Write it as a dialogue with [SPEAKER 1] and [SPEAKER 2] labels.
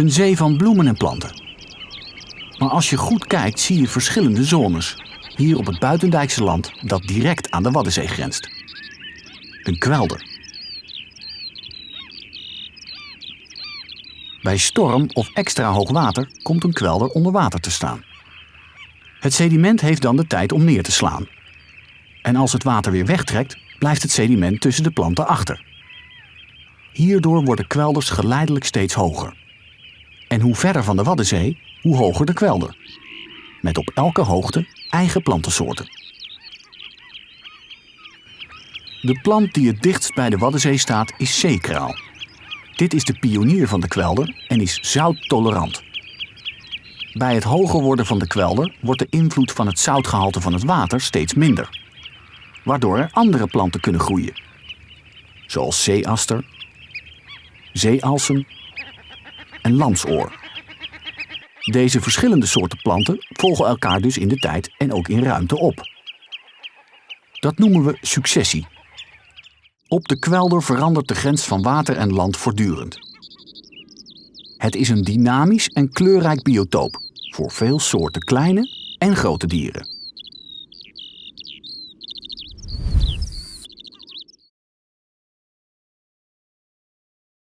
[SPEAKER 1] Een zee van bloemen en planten. Maar als je goed kijkt zie je verschillende zones. Hier op het buitendijkse land dat direct aan de Waddenzee grenst. Een kwelder. Bij storm of extra hoog water komt een kwelder onder water te staan. Het sediment heeft dan de tijd om neer te slaan. En als het water weer wegtrekt, blijft het sediment tussen de planten achter. Hierdoor worden kwelders geleidelijk steeds hoger. En hoe verder van de Waddenzee, hoe hoger de kwelder. Met op elke hoogte eigen plantensoorten. De plant die het dichtst bij de Waddenzee staat is zeekraal. Dit is de pionier van de kwelder en is zouttolerant. Bij het hoger worden van de kwelder wordt de invloed van het zoutgehalte van het water steeds minder. Waardoor er andere planten kunnen groeien. Zoals zeeaster, zeealsem en lamsoor. Deze verschillende soorten planten volgen elkaar dus in de tijd en ook in ruimte op. Dat noemen we successie. Op de kwelder verandert de grens van water en land voortdurend. Het is een dynamisch en kleurrijk biotoop voor veel soorten kleine en grote dieren.